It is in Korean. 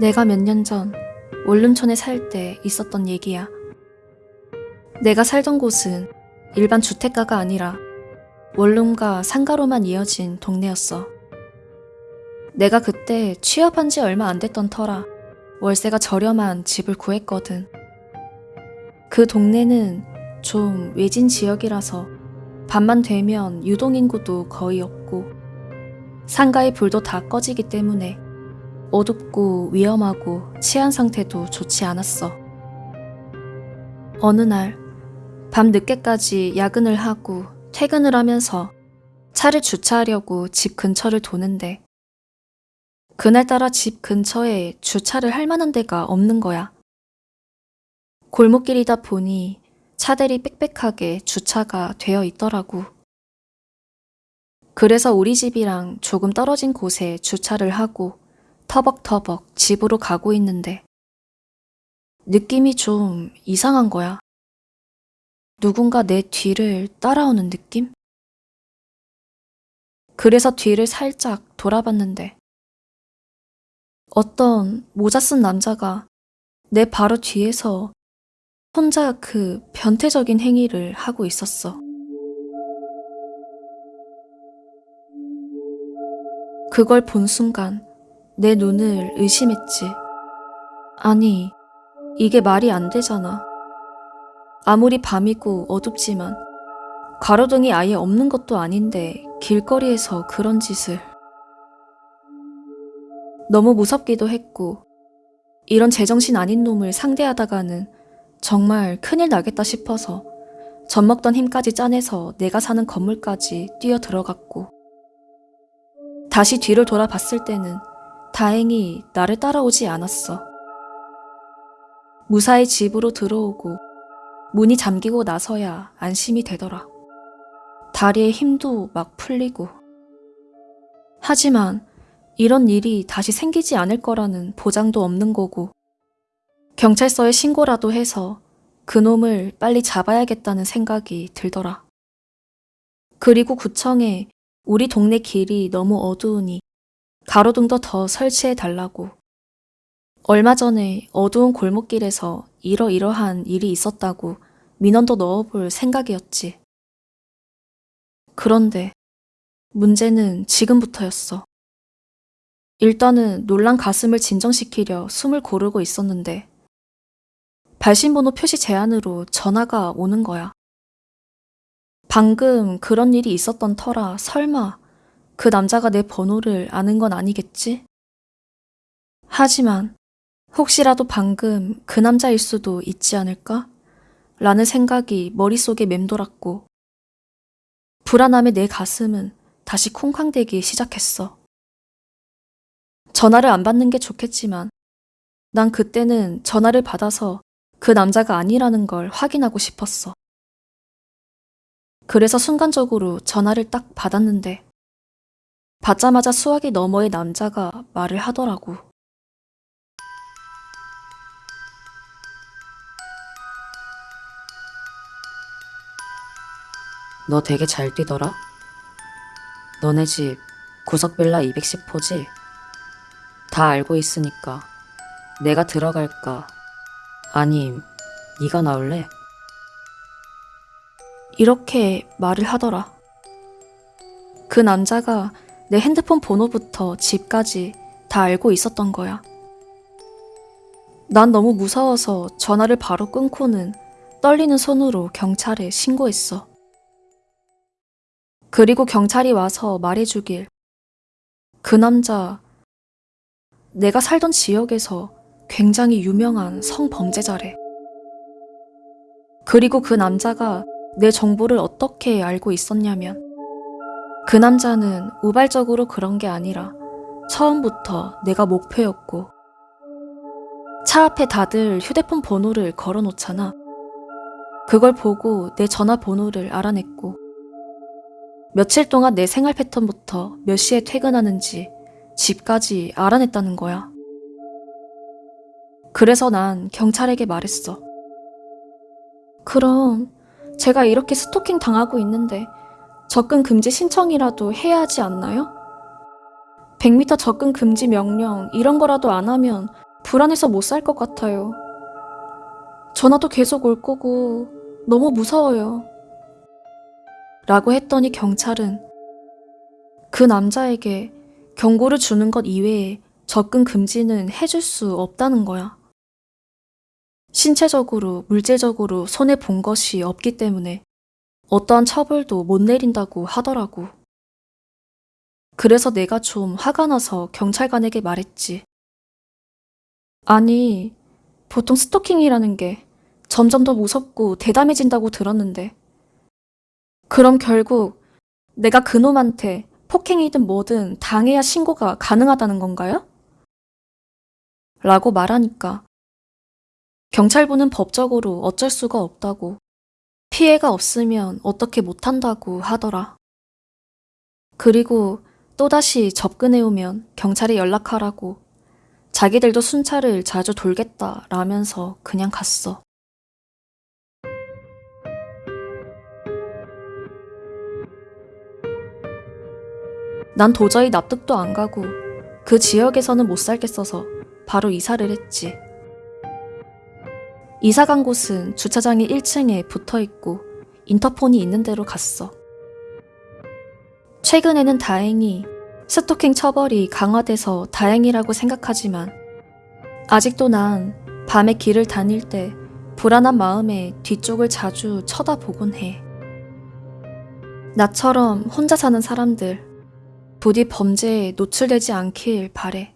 내가 몇 년 전 원룸촌에 살 때 있었던 얘기야. 내가 살던 곳은 일반 주택가가 아니라 원룸과 상가로만 이어진 동네였어. 내가 그때 취업한 지 얼마 안 됐던 터라 월세가 저렴한 집을 구했거든. 그 동네는 좀 외진 지역이라서 밤만 되면 유동인구도 거의 없고 상가의 불도 다 꺼지기 때문에 어둡고 위험하고 치안 상태도 좋지 않았어. 어느 날, 밤 늦게까지 야근을 하고 퇴근을 하면서 차를 주차하려고 집 근처를 도는데, 그날따라 집 근처에 주차를 할 만한 데가 없는 거야. 골목길이다 보니 차들이 빽빽하게 주차가 되어 있더라고. 그래서 우리 집이랑 조금 떨어진 곳에 주차를 하고 터벅터벅 집으로 가고 있는데 느낌이 좀 이상한 거야. 누군가 내 뒤를 따라오는 느낌? 그래서 뒤를 살짝 돌아봤는데 어떤 모자 쓴 남자가 내 바로 뒤에서 혼자 그 변태적인 행위를 하고 있었어. 그걸 본 순간 내 눈을 의심했지. 아니, 이게 말이 안 되잖아. 아무리 밤이고 어둡지만 가로등이 아예 없는 것도 아닌데 길거리에서 그런 짓을. 너무 무섭기도 했고, 이런 제정신 아닌 놈을 상대하다가는 정말 큰일 나겠다 싶어서 젖 먹던 힘까지 짜내서 내가 사는 건물까지 뛰어 들어갔고, 다시 뒤를 돌아봤을 때는 다행히 나를 따라오지 않았어. 무사히 집으로 들어오고 문이 잠기고 나서야 안심이 되더라. 다리에 힘도 막 풀리고. 하지만 이런 일이 다시 생기지 않을 거라는 보장도 없는 거고, 경찰서에 신고라도 해서 그놈을 빨리 잡아야겠다는 생각이 들더라. 그리고 구청에 우리 동네 길이 너무 어두우니 가로등도 더 설치해 달라고. 얼마 전에 어두운 골목길에서 이러이러한 일이 있었다고 민원도 넣어볼 생각이었지. 그런데 문제는 지금부터였어. 일단은 놀란 가슴을 진정시키려 숨을 고르고 있었는데 발신번호 표시 제한으로 전화가 오는 거야. 방금 그런 일이 있었던 터라 설마 그 남자가 내 번호를 아는 건 아니겠지? 하지만 혹시라도 방금 그 남자일 수도 있지 않을까? 라는 생각이 머릿속에 맴돌았고 불안함에 내 가슴은 다시 쿵쾅대기 시작했어. 전화를 안 받는 게 좋겠지만 난 그때는 전화를 받아서 그 남자가 아니라는 걸 확인하고 싶었어. 그래서 순간적으로 전화를 딱 받았는데 받자마자 수화기 너머의 남자가 말을 하더라고. 너 되게 잘 뛰더라? 너네 집 구석빌라 210호지? 다 알고 있으니까 내가 들어갈까? 아님 네가 나올래? 이렇게 말을 하더라. 그 남자가 내 핸드폰 번호부터 집까지 다 알고 있었던 거야. 난 너무 무서워서 전화를 바로 끊고는 떨리는 손으로 경찰에 신고했어. 그리고 경찰이 와서 말해주길. 그 남자, 내가 살던 지역에서 굉장히 유명한 성범죄자래. 그리고 그 남자가 내 정보를 어떻게 알고 있었냐면, 그 남자는 우발적으로 그런 게 아니라 처음부터 내가 목표였고, 차 앞에 다들 휴대폰 번호를 걸어 놓잖아. 그걸 보고 내 전화번호를 알아냈고, 며칠 동안 내 생활 패턴부터 몇 시에 퇴근하는지 집까지 알아냈다는 거야. 그래서 난 경찰에게 말했어. 그럼 제가 이렇게 스토킹 당하고 있는데 접근 금지 신청이라도 해야 하지 않나요? 100m 접근 금지 명령 이런 거라도 안 하면 불안해서 못 살 것 같아요. 전화도 계속 올 거고 너무 무서워요. 라고 했더니 경찰은 그 남자에게 경고를 주는 것 이외에 접근 금지는 해줄 수 없다는 거야. 신체적으로, 물질적으로 손해 본 것이 없기 때문에 어떠한 처벌도 못 내린다고 하더라고. 그래서 내가 좀 화가 나서 경찰관에게 말했지. 아니, 보통 스토킹이라는 게 점점 더 무섭고 대담해진다고 들었는데. 그럼 결국 내가 그놈한테 폭행이든 뭐든 당해야 신고가 가능하다는 건가요? 라고 말하니까 경찰부는 법적으로 어쩔 수가 없다고 피해가 없으면 어떻게 못한다고 하더라. 그리고 또다시 접근해오면 경찰에 연락하라고 자기들도 순찰을 자주 돌겠다 라면서 그냥 갔어. 난 도저히 납득도 안 가고 그 지역에서는 못 살겠어서 바로 이사를 했지. 이사 간 곳은 주차장이 1층에 붙어 있고 인터폰이 있는 데로 갔어. 최근에는 다행히 스토킹 처벌이 강화돼서 다행이라고 생각하지만 아직도 난 밤에 길을 다닐 때 불안한 마음에 뒤쪽을 자주 쳐다보곤 해. 나처럼 혼자 사는 사람들 부디 범죄에 노출되지 않길 바래.